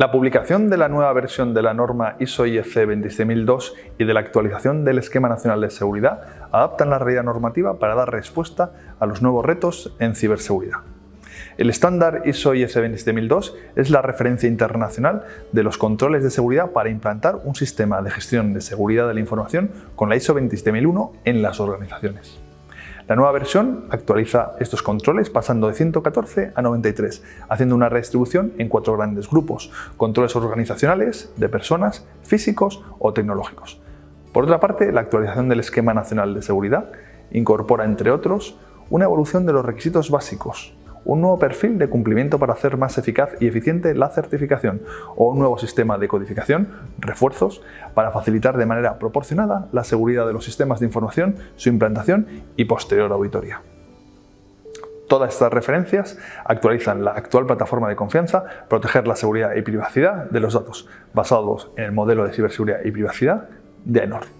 La publicación de la nueva versión de la norma ISO IEC 26002 y de la actualización del Esquema Nacional de Seguridad adaptan la realidad normativa para dar respuesta a los nuevos retos en ciberseguridad. El estándar ISO IEC 27002 es la referencia internacional de los controles de seguridad para implantar un sistema de gestión de seguridad de la información con la ISO 27001 en las organizaciones. La nueva versión actualiza estos controles pasando de 114 a 93, haciendo una redistribución en cuatro grandes grupos, controles organizacionales, de personas, físicos o tecnológicos. Por otra parte, la actualización del Esquema Nacional de Seguridad incorpora, entre otros, una evolución de los requisitos básicos, un nuevo perfil de cumplimiento para hacer más eficaz y eficiente la certificación o un nuevo sistema de codificación, refuerzos, para facilitar de manera proporcionada la seguridad de los sistemas de información, su implantación y posterior auditoría. Todas estas referencias actualizan la actual plataforma de confianza, proteger la seguridad y privacidad de los datos, basados en el modelo de ciberseguridad y privacidad de AENOR.